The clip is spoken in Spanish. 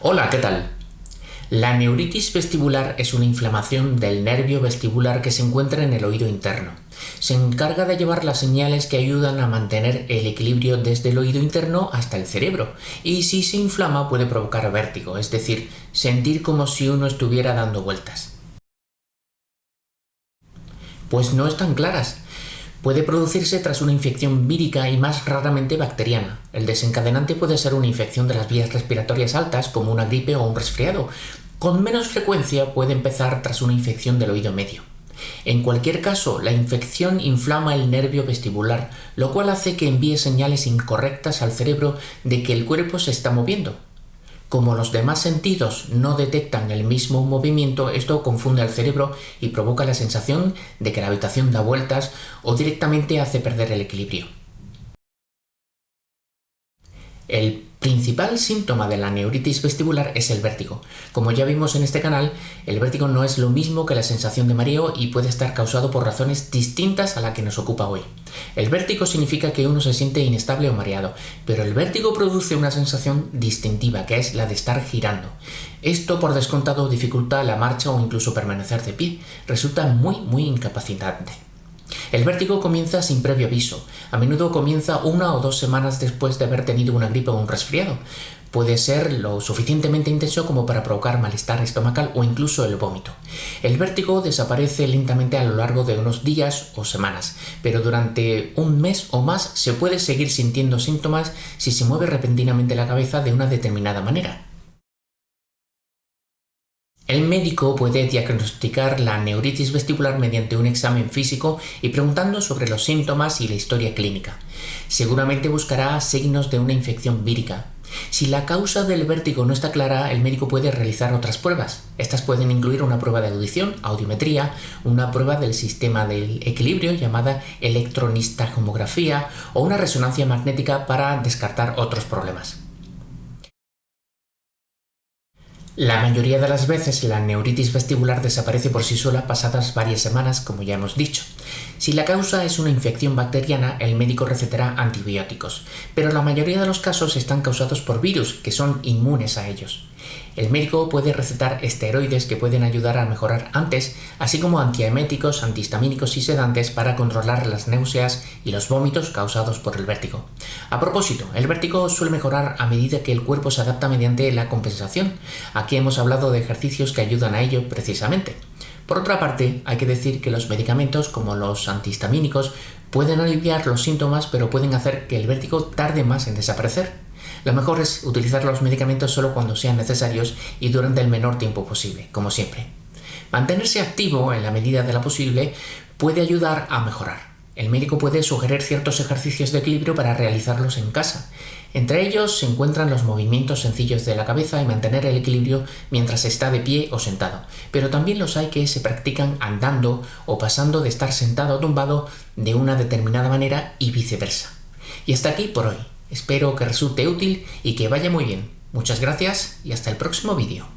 Hola, ¿qué tal? La neuritis vestibular es una inflamación del nervio vestibular que se encuentra en el oído interno. Se encarga de llevar las señales que ayudan a mantener el equilibrio desde el oído interno hasta el cerebro, y si se inflama puede provocar vértigo, es decir, sentir como si uno estuviera dando vueltas. Pues no están claras. Puede producirse tras una infección vírica y más raramente bacteriana. El desencadenante puede ser una infección de las vías respiratorias altas como una gripe o un resfriado. Con menos frecuencia puede empezar tras una infección del oído medio. En cualquier caso, la infección inflama el nervio vestibular, lo cual hace que envíe señales incorrectas al cerebro de que el cuerpo se está moviendo. Como los demás sentidos no detectan el mismo movimiento, esto confunde al cerebro y provoca la sensación de que la habitación da vueltas o directamente hace perder el equilibrio. Principal síntoma de la neuritis vestibular es el vértigo. Como ya vimos en este canal, el vértigo no es lo mismo que la sensación de mareo y puede estar causado por razones distintas a la que nos ocupa hoy. El vértigo significa que uno se siente inestable o mareado, pero el vértigo produce una sensación distintiva, que es la de estar girando. Esto, por descontado, dificulta la marcha o incluso permanecer de pie. Resulta muy, muy incapacitante. El vértigo comienza sin previo aviso. A menudo comienza una o dos semanas después de haber tenido una gripe o un resfriado. Puede ser lo suficientemente intenso como para provocar malestar estomacal o incluso el vómito. El vértigo desaparece lentamente a lo largo de unos días o semanas, pero durante un mes o más se puede seguir sintiendo síntomas si se mueve repentinamente la cabeza de una determinada manera. El médico puede diagnosticar la neuritis vestibular mediante un examen físico y preguntando sobre los síntomas y la historia clínica. Seguramente buscará signos de una infección vírica. Si la causa del vértigo no está clara, el médico puede realizar otras pruebas. Estas pueden incluir una prueba de audición, audiometría, una prueba del sistema del equilibrio llamada electronistajomografía o una resonancia magnética para descartar otros problemas. La mayoría de las veces la neuritis vestibular desaparece por sí sola pasadas varias semanas, como ya hemos dicho. Si la causa es una infección bacteriana, el médico recetará antibióticos, pero la mayoría de los casos están causados por virus, que son inmunes a ellos. El médico puede recetar esteroides que pueden ayudar a mejorar antes, así como antieméticos, antihistamínicos y sedantes para controlar las náuseas y los vómitos causados por el vértigo. A propósito, el vértigo suele mejorar a medida que el cuerpo se adapta mediante la compensación. Aquí hemos hablado de ejercicios que ayudan a ello precisamente. Por otra parte, hay que decir que los medicamentos como los antihistamínicos pueden aliviar los síntomas pero pueden hacer que el vértigo tarde más en desaparecer. Lo mejor es utilizar los medicamentos solo cuando sean necesarios y durante el menor tiempo posible, como siempre. Mantenerse activo en la medida de lo posible puede ayudar a mejorar. El médico puede sugerir ciertos ejercicios de equilibrio para realizarlos en casa. Entre ellos se encuentran los movimientos sencillos de la cabeza y mantener el equilibrio mientras está de pie o sentado, pero también los hay que se practican andando o pasando de estar sentado o tumbado de una determinada manera y viceversa. Y hasta aquí por hoy. Espero que resulte útil y que vaya muy bien. Muchas gracias y hasta el próximo vídeo.